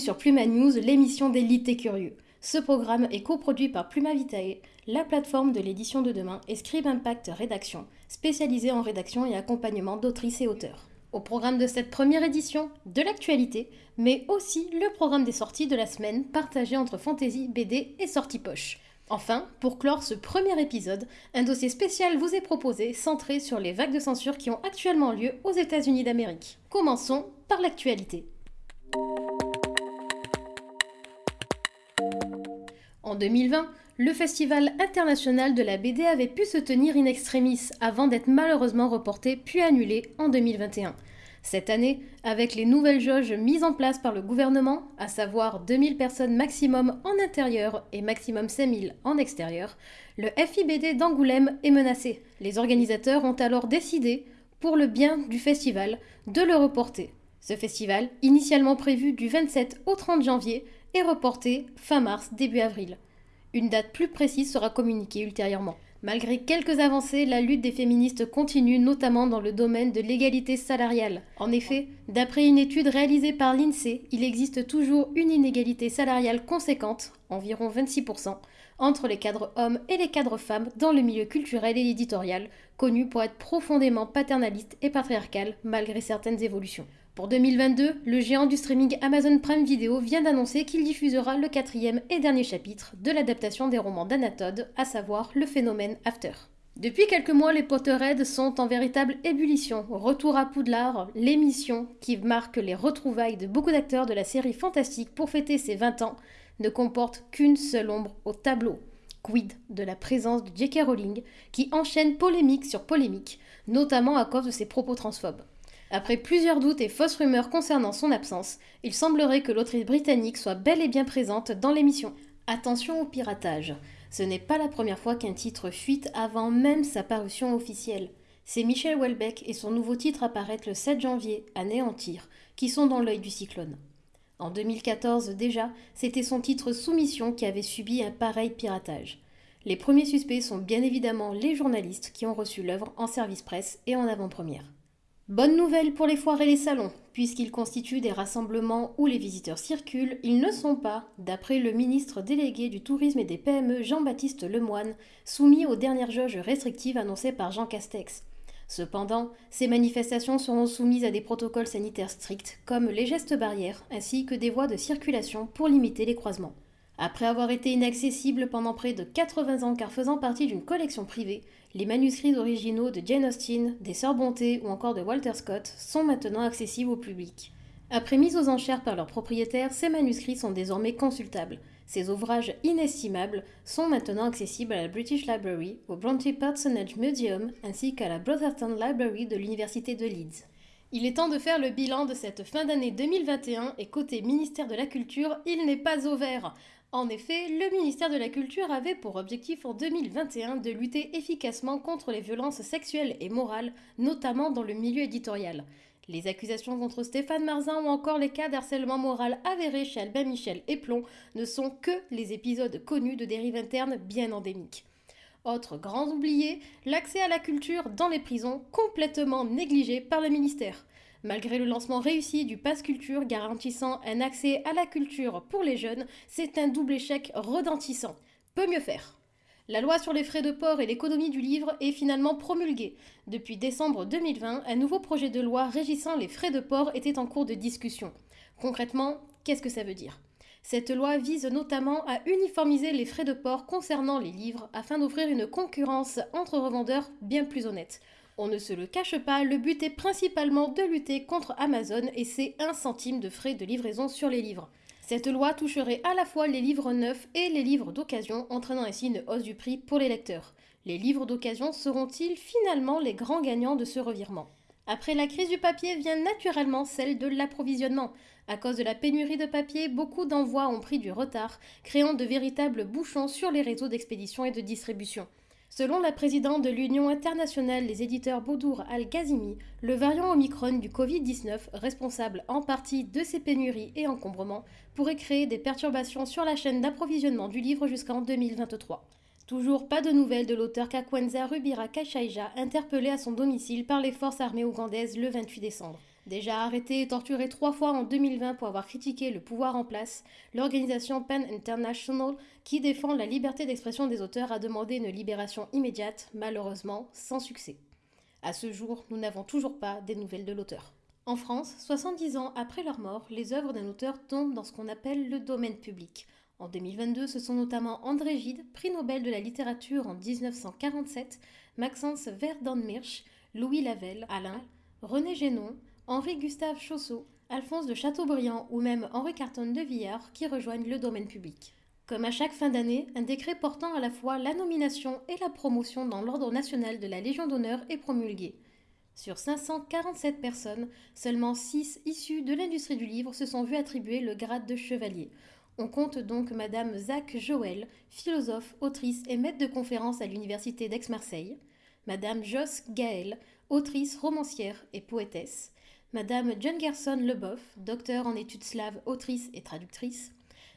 sur Pluma News, l'émission d'élite curieux. Ce programme est coproduit par Pluma Vitae, la plateforme de l'édition de demain, et Scribe Impact Rédaction, spécialisée en rédaction et accompagnement d'autrices et auteurs. Au programme de cette première édition, de l'actualité, mais aussi le programme des sorties de la semaine partagé entre fantasy, BD et sorties poche. Enfin, pour clore ce premier épisode, un dossier spécial vous est proposé centré sur les vagues de censure qui ont actuellement lieu aux États-Unis d'Amérique. Commençons par l'actualité. En 2020, le Festival international de la BD avait pu se tenir in extremis avant d'être malheureusement reporté puis annulé en 2021. Cette année, avec les nouvelles jauges mises en place par le gouvernement, à savoir 2000 personnes maximum en intérieur et maximum 5000 en extérieur, le FIBD d'Angoulême est menacé. Les organisateurs ont alors décidé, pour le bien du festival, de le reporter. Ce festival, initialement prévu du 27 au 30 janvier, est reporté fin mars, début avril. Une date plus précise sera communiquée ultérieurement. Malgré quelques avancées, la lutte des féministes continue, notamment dans le domaine de l'égalité salariale. En effet, d'après une étude réalisée par l'INSEE, il existe toujours une inégalité salariale conséquente, environ 26%, entre les cadres hommes et les cadres femmes dans le milieu culturel et éditorial, connu pour être profondément paternaliste et patriarcal malgré certaines évolutions. Pour 2022, le géant du streaming Amazon Prime Video vient d'annoncer qu'il diffusera le quatrième et dernier chapitre de l'adaptation des romans d'Anatode, à savoir le phénomène After. Depuis quelques mois, les Potterheads sont en véritable ébullition. Retour à Poudlard, l'émission qui marque les retrouvailles de beaucoup d'acteurs de la série fantastique pour fêter ses 20 ans, ne comporte qu'une seule ombre au tableau. Quid de la présence de J.K. Rowling, qui enchaîne polémique sur polémique, notamment à cause de ses propos transphobes. Après plusieurs doutes et fausses rumeurs concernant son absence, il semblerait que l'autrice britannique soit bel et bien présente dans l'émission. Attention au piratage. Ce n'est pas la première fois qu'un titre fuite avant même sa parution officielle. C'est Michel Houellebecq et son nouveau titre apparaît le 7 janvier, Anéantir, qui sont dans l'œil du cyclone. En 2014 déjà, c'était son titre Soumission qui avait subi un pareil piratage. Les premiers suspects sont bien évidemment les journalistes qui ont reçu l'œuvre en service presse et en avant-première. Bonne nouvelle pour les foires et les salons, puisqu'ils constituent des rassemblements où les visiteurs circulent, ils ne sont pas, d'après le ministre délégué du Tourisme et des PME Jean-Baptiste Lemoine, soumis aux dernières jauges restrictives annoncées par Jean Castex. Cependant, ces manifestations seront soumises à des protocoles sanitaires stricts, comme les gestes barrières, ainsi que des voies de circulation pour limiter les croisements. Après avoir été inaccessibles pendant près de 80 ans car faisant partie d'une collection privée, les manuscrits originaux de Jane Austen, des Sœurs Bonté ou encore de Walter Scott sont maintenant accessibles au public. Après mise aux enchères par leurs propriétaires, ces manuscrits sont désormais consultables. Ces ouvrages inestimables sont maintenant accessibles à la British Library, au Bronte Personage Museum ainsi qu'à la Brotherton Library de l'Université de Leeds. Il est temps de faire le bilan de cette fin d'année 2021 et côté ministère de la Culture, il n'est pas au vert. En effet, le ministère de la Culture avait pour objectif en 2021 de lutter efficacement contre les violences sexuelles et morales, notamment dans le milieu éditorial. Les accusations contre Stéphane Marzin ou encore les cas d'harcèlement moral avérés chez Albin Michel et Plomb ne sont que les épisodes connus de dérives internes bien endémiques. Autre grand oublié, l'accès à la culture dans les prisons complètement négligé par le ministère. Malgré le lancement réussi du Pass Culture garantissant un accès à la culture pour les jeunes, c'est un double échec redentissant. Peut mieux faire. La loi sur les frais de port et l'économie du livre est finalement promulguée. Depuis décembre 2020, un nouveau projet de loi régissant les frais de port était en cours de discussion. Concrètement, qu'est-ce que ça veut dire? Cette loi vise notamment à uniformiser les frais de port concernant les livres afin d'offrir une concurrence entre revendeurs bien plus honnête. On ne se le cache pas, le but est principalement de lutter contre Amazon et ses 1 centime de frais de livraison sur les livres. Cette loi toucherait à la fois les livres neufs et les livres d'occasion, entraînant ainsi une hausse du prix pour les lecteurs. Les livres d'occasion seront-ils finalement les grands gagnants de ce revirement? Après la crise du papier vient naturellement celle de l'approvisionnement. À cause de la pénurie de papier, beaucoup d'envois ont pris du retard, créant de véritables bouchons sur les réseaux d'expédition et de distribution. Selon la présidente de l'Union internationale des éditeurs Baudour Al-Ghazimi, le variant Omicron du Covid-19, responsable en partie de ces pénuries et encombrements, pourrait créer des perturbations sur la chaîne d'approvisionnement du livre jusqu'en 2023. Toujours pas de nouvelles de l'auteur Kakwenza Rubira Kashaija, interpellé à son domicile par les forces armées ougandaises le 28 décembre. Déjà arrêté et torturé trois fois en 2020 pour avoir critiqué le pouvoir en place, l'organisation PEN International, qui défend la liberté d'expression des auteurs, a demandé une libération immédiate, malheureusement sans succès. À ce jour, nous n'avons toujours pas des nouvelles de l'auteur. En France, 70 ans après leur mort, les œuvres d'un auteur tombent dans ce qu'on appelle le domaine public. En 2022, ce sont notamment André Gide, prix Nobel de la littérature en 1947, Maxence Verdenmirsch, Louis Lavelle, Alain, René Génon, Henri-Gustave Chaussot, Alphonse de Chateaubriand ou même Henri Carton de Villard qui rejoignent le domaine public. Comme à chaque fin d'année, un décret portant à la fois la nomination et la promotion dans l'ordre national de la Légion d'honneur est promulgué. Sur 547 personnes, seulement 6 issues de l'industrie du livre se sont vues attribuer le grade de chevalier. On compte donc Madame Zach Joël, philosophe, autrice et maître de conférences à l'Université d'Aix-Marseille, Madame Joss Gaël, autrice, romancière et poétesse, Madame John Gerson Leboeuf, docteur en études slaves, autrice et traductrice,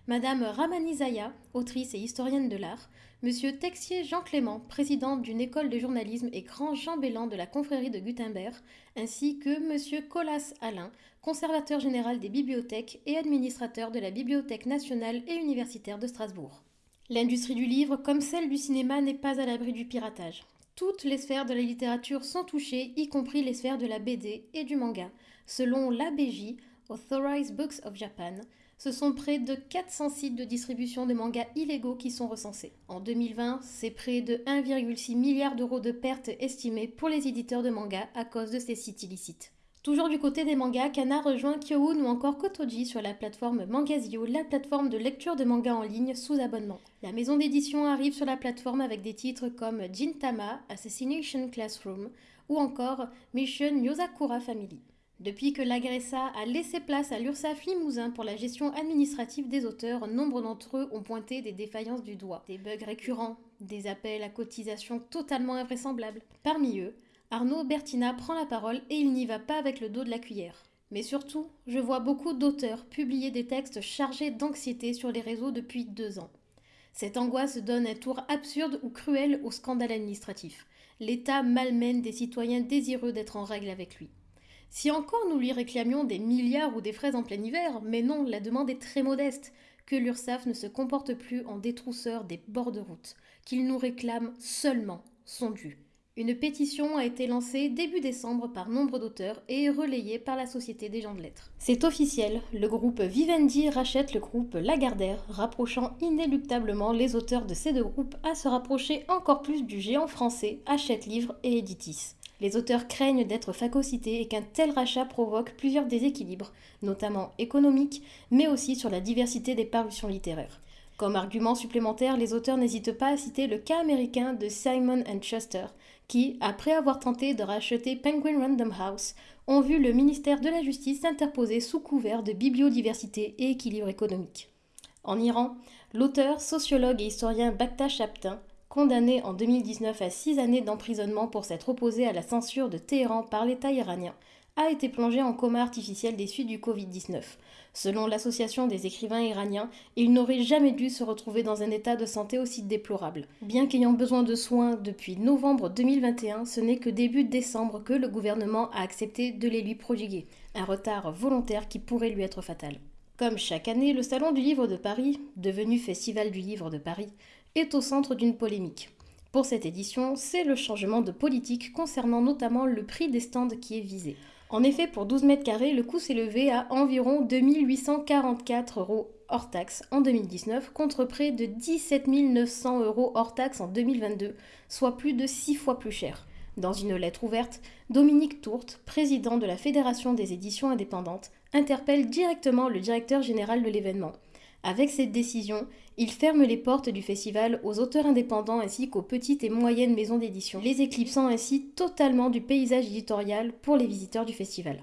Madame Ramani Zaya, autrice et historienne de l'art, Monsieur Texier Jean Clément, président d'une école de journalisme et grand chambellan de la confrérie de Gutenberg, ainsi que Monsieur Colas Alain, conservateur général des bibliothèques et administrateur de la Bibliothèque nationale et universitaire de Strasbourg. L'industrie du livre, comme celle du cinéma, n'est pas à l'abri du piratage. Toutes les sphères de la littérature sont touchées, y compris les sphères de la BD et du manga. Selon l'ABJ, Authorized Books of Japan, ce sont près de 400 sites de distribution de mangas illégaux qui sont recensés. En 2020, c'est près de 1,6 milliard d'euros de pertes estimées pour les éditeurs de mangas à cause de ces sites illicites. Toujours du côté des mangas, Kana rejoint Kyoun ou encore Kotoji sur la plateforme Mangazio, la plateforme de lecture de mangas en ligne sous abonnement. La maison d'édition arrive sur la plateforme avec des titres comme Jintama, Assassination Classroom ou encore Mission Yosakura Family. Depuis que l'Agressa a laissé place à l'URSSAF Limousin pour la gestion administrative des auteurs, nombre d'entre eux ont pointé des défaillances du doigt, des bugs récurrents, des appels à cotisation totalement invraisemblables. Parmi eux, Arnaud Bertina prend la parole et il n'y va pas avec le dos de la cuillère. Mais surtout, je vois beaucoup d'auteurs publier des textes chargés d'anxiété sur les réseaux depuis deux ans. Cette angoisse donne un tour absurde ou cruel au scandale administratif. L'État malmène des citoyens désireux d'être en règle avec lui. Si encore nous lui réclamions des milliards ou des fraises en plein hiver, mais non, la demande est très modeste, que l'URSSAF ne se comporte plus en détrousseur des bords de route, qu'il nous réclame seulement son dû. Une pétition a été lancée début décembre par nombre d'auteurs et relayée par la Société des gens de lettres. C'est officiel, le groupe Vivendi rachète le groupe Lagardère, rapprochant inéluctablement les auteurs de ces deux groupes à se rapprocher encore plus du géant français Hachette Livre et Editis. Les auteurs craignent d'être phagocytés et qu'un tel rachat provoque plusieurs déséquilibres, notamment économiques, mais aussi sur la diversité des parutions littéraires. Comme argument supplémentaire, les auteurs n'hésitent pas à citer le cas américain de Simon Schuster, qui, après avoir tenté de racheter Penguin Random House, ont vu le ministère de la Justice s'interposer sous couvert de bibliodiversité et équilibre économique. En Iran, l'auteur, sociologue et historien Bakhta Chaptin condamné en 2019 à six années d'emprisonnement pour s'être opposé à la censure de Téhéran par l'État iranien, a été plongé en coma artificiel des suites du Covid-19. Selon l'association des écrivains iraniens, il n'aurait jamais dû se retrouver dans un état de santé aussi déplorable. Bien qu'ayant besoin de soins depuis novembre 2021, ce n'est que début décembre que le gouvernement a accepté de les lui prodiguer, un retard volontaire qui pourrait lui être fatal. Comme chaque année, le Salon du Livre de Paris, devenu Festival du Livre de Paris, est au centre d'une polémique. Pour cette édition, c'est le changement de politique concernant notamment le prix des stands qui est visé. En effet, pour 12 mètres carrés, le coût s'est levé à environ 2844 euros hors taxe en 2019 contre près de 17 900 euros hors taxe en 2022, soit plus de 6 fois plus cher. Dans une lettre ouverte, Dominique Tourte, président de la Fédération des éditions indépendantes, interpelle directement le directeur général de l'événement. Avec cette décision, il ferme les portes du festival aux auteurs indépendants ainsi qu'aux petites et moyennes maisons d'édition, les éclipsant ainsi totalement du paysage éditorial pour les visiteurs du festival.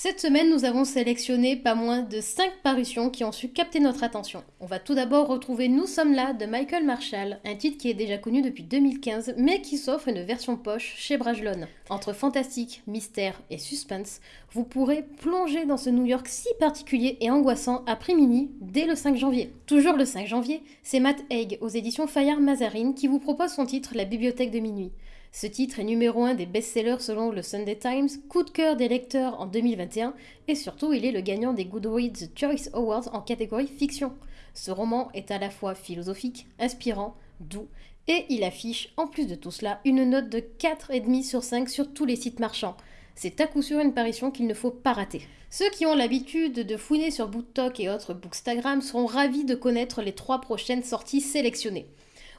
Cette semaine, nous avons sélectionné pas moins de 5 parutions qui ont su capter notre attention. On va tout d'abord retrouver Nous sommes là de Michael Marshall, un titre qui est déjà connu depuis 2015, mais qui s'offre une version poche chez Brajlon. Entre fantastique, mystère et suspense, vous pourrez plonger dans ce New York si particulier et angoissant après-midi dès le 5 janvier. Toujours le 5 janvier, c'est Matt Haig aux éditions Fayard Mazarine qui vous propose son titre La bibliothèque de minuit. Ce titre est numéro un des best-sellers selon le Sunday Times, coup de cœur des lecteurs en 2021 et surtout il est le gagnant des Goodreads Choice Awards en catégorie fiction. Ce roman est à la fois philosophique, inspirant, doux et il affiche en plus de tout cela une note de 4,5 sur 5 sur tous les sites marchands. C'est à coup sûr une parution qu'il ne faut pas rater. Ceux qui ont l'habitude de fouiner sur BookTok et autres Bookstagram seront ravis de connaître les trois prochaines sorties sélectionnées.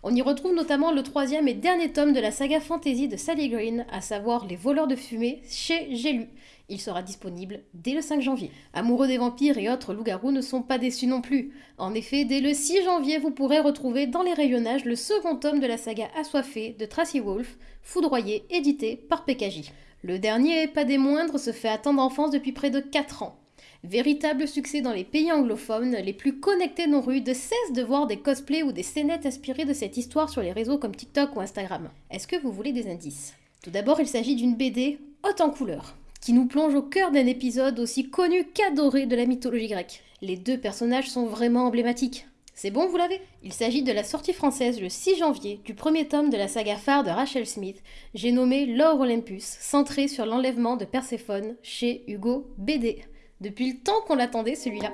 On y retrouve notamment le troisième et dernier tome de la saga fantasy de Sally Green, à savoir Les voleurs de fumée, chez J'ai Il sera disponible dès le 5 janvier. Amoureux des vampires et autres loups-garous ne sont pas déçus non plus. En effet, dès le 6 janvier, vous pourrez retrouver dans les rayonnages le second tome de la saga Assoiffé de Tracy Wolf, foudroyé, édité par PKJ. Le dernier, pas des moindres, se fait attendre en France depuis près de 4 ans. Véritable succès dans les pays anglophones, les plus connectés non rudes cessent de voir des cosplays ou des scénettes inspirées de cette histoire sur les réseaux comme TikTok ou Instagram. Est-ce que vous voulez des indices? Tout d'abord, il s'agit d'une BD haute en couleurs, qui nous plonge au cœur d'un épisode aussi connu qu'adoré de la mythologie grecque. Les deux personnages sont vraiment emblématiques. C'est bon, vous l'avez? Il s'agit de la sortie française le 6 janvier du premier tome de la saga phare de Rachel Smith, j'ai nommé L'Or Olympus, centré sur l'enlèvement de Perséphone chez Hugo BD. Depuis le temps qu'on l'attendait, celui-là.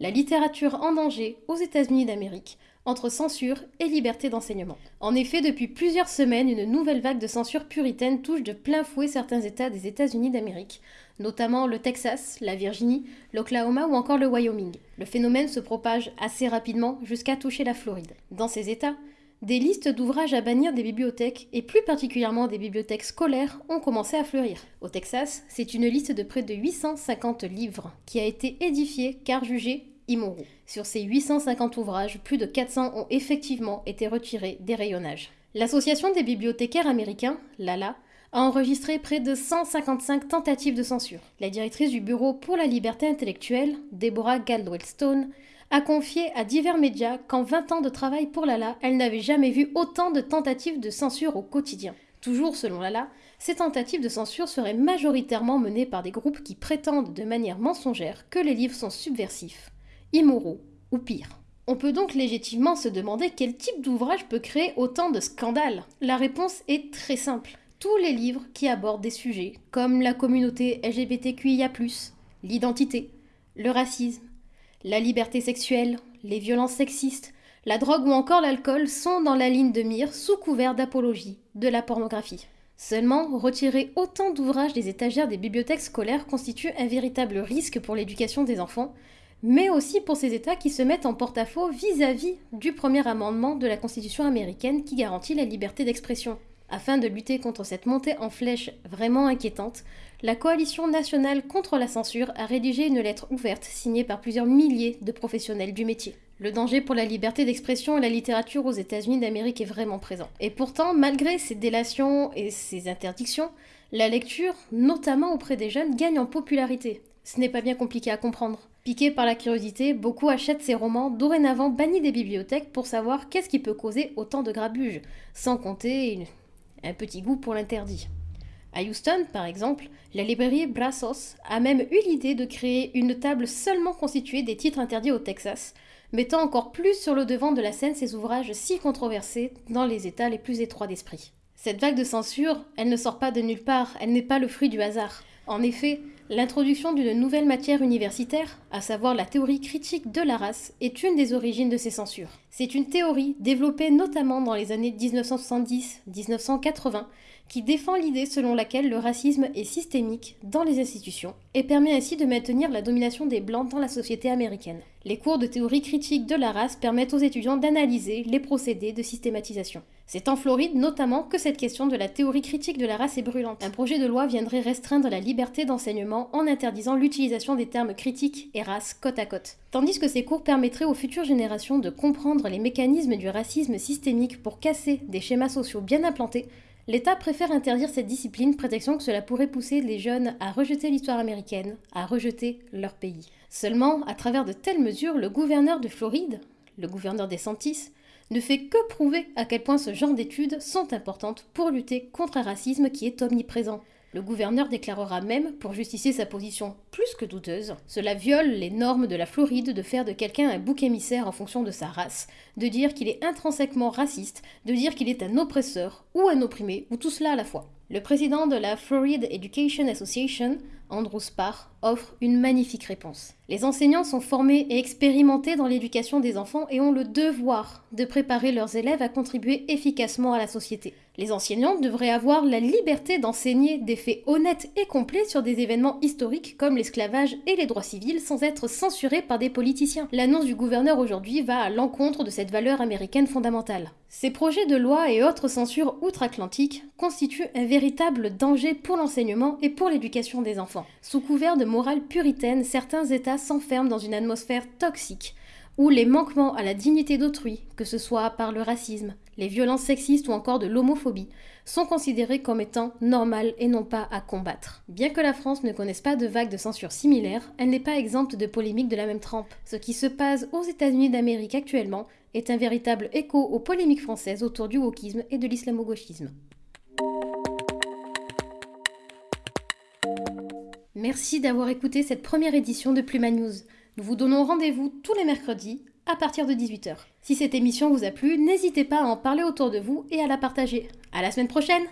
La littérature en danger aux États-Unis d'Amérique, entre censure et liberté d'enseignement. En effet, depuis plusieurs semaines, une nouvelle vague de censure puritaine touche de plein fouet certains États des États-Unis d'Amérique, notamment le Texas, la Virginie, l'Oklahoma ou encore le Wyoming. Le phénomène se propage assez rapidement jusqu'à toucher la Floride. Dans ces États, des listes d'ouvrages à bannir des bibliothèques, et plus particulièrement des bibliothèques scolaires, ont commencé à fleurir. Au Texas, c'est une liste de près de 850 livres qui a été édifiée car jugée immoraux. Sur ces 850 ouvrages, plus de 400 ont effectivement été retirés des rayonnages. L'Association des bibliothécaires américains, l'ALA, a enregistré près de 155 tentatives de censure. La directrice du Bureau pour la liberté intellectuelle, Deborah Galdwell-Stone, a confié à divers médias qu'en 20 ans de travail pour Lala, elle n'avait jamais vu autant de tentatives de censure au quotidien. Toujours selon Lala, ces tentatives de censure seraient majoritairement menées par des groupes qui prétendent de manière mensongère que les livres sont subversifs, immoraux ou pire. On peut donc légitimement se demander quel type d'ouvrage peut créer autant de scandales. La réponse est très simple. Tous les livres qui abordent des sujets comme la communauté LGBTQIA, l'identité, le racisme, la liberté sexuelle, les violences sexistes, la drogue ou encore l'alcool sont dans la ligne de mire sous couvert d'apologie de la pornographie. Seulement, retirer autant d'ouvrages des étagères des bibliothèques scolaires constitue un véritable risque pour l'éducation des enfants, mais aussi pour ces États qui se mettent en porte-à-faux vis-à-vis du premier amendement de la Constitution américaine qui garantit la liberté d'expression. Afin de lutter contre cette montée en flèche vraiment inquiétante, la Coalition nationale contre la censure a rédigé une lettre ouverte signée par plusieurs milliers de professionnels du métier. Le danger pour la liberté d'expression et la littérature aux États-Unis d'Amérique est vraiment présent. Et pourtant, malgré ces délations et ces interdictions, la lecture, notamment auprès des jeunes, gagne en popularité. Ce n'est pas bien compliqué à comprendre. Piqués par la curiosité, beaucoup achètent ces romans dorénavant bannis des bibliothèques pour savoir qu'est-ce qui peut causer autant de grabuge, sans compter un petit goût pour l'interdit. À Houston, par exemple, la librairie Brazos a même eu l'idée de créer une table seulement constituée des titres interdits au Texas, mettant encore plus sur le devant de la scène ces ouvrages si controversés dans les États les plus étroits d'esprit. Cette vague de censure, elle ne sort pas de nulle part, elle n'est pas le fruit du hasard. En effet, l'introduction d'une nouvelle matière universitaire, à savoir la théorie critique de la race, est une des origines de ces censures. C'est une théorie développée notamment dans les années 1970-1980 qui défend l'idée selon laquelle le racisme est systémique dans les institutions et permet ainsi de maintenir la domination des Blancs dans la société américaine. Les cours de théorie critique de la race permettent aux étudiants d'analyser les procédés de systématisation. C'est en Floride notamment que cette question de la théorie critique de la race est brûlante. Un projet de loi viendrait restreindre la liberté d'enseignement en interdisant l'utilisation des termes critiques et race côte à côte. Tandis que ces cours permettraient aux futures générations de comprendre les mécanismes du racisme systémique pour casser des schémas sociaux bien implantés, L'État préfère interdire cette discipline, prétextant que cela pourrait pousser les jeunes à rejeter l'histoire américaine, à rejeter leur pays. Seulement, à travers de telles mesures, le gouverneur de Floride, le gouverneur des Santis, ne fait que prouver à quel point ce genre d'études sont importantes pour lutter contre un racisme qui est omniprésent. Le gouverneur déclarera même, pour justifier sa position plus que douteuse, cela viole les normes de la Floride de faire de quelqu'un un bouc émissaire en fonction de sa race, de dire qu'il est intrinsèquement raciste, de dire qu'il est un oppresseur ou un opprimé, ou tout cela à la fois. Le président de la Florida Education Association, Andrew Sparr, offre une magnifique réponse. Les enseignants sont formés et expérimentés dans l'éducation des enfants et ont le devoir de préparer leurs élèves à contribuer efficacement à la société. Les enseignants devraient avoir la liberté d'enseigner des faits honnêtes et complets sur des événements historiques comme l'esclavage et les droits civils sans être censurés par des politiciens. L'annonce du gouverneur aujourd'hui va à l'encontre de cette valeur américaine fondamentale. Ces projets de loi et autres censures outre-Atlantique constituent un véritable danger pour l'enseignement et pour l'éducation des enfants. Sous couvert de morale puritaine, certains États s'enferment dans une atmosphère toxique où les manquements à la dignité d'autrui, que ce soit par le racisme, les violences sexistes ou encore de l'homophobie, sont considérés comme étant normales et non pas à combattre. Bien que la France ne connaisse pas de vague de censure similaire, elle n'est pas exempte de polémiques de la même trempe. Ce qui se passe aux États-Unis d'Amérique actuellement est un véritable écho aux polémiques françaises autour du wokisme et de l'islamo-gauchisme. Merci d'avoir écouté cette première édition de Pluma News. Nous vous donnons rendez-vous tous les mercredis à partir de 18h. Si cette émission vous a plu, n'hésitez pas à en parler autour de vous et à la partager. À la semaine prochaine!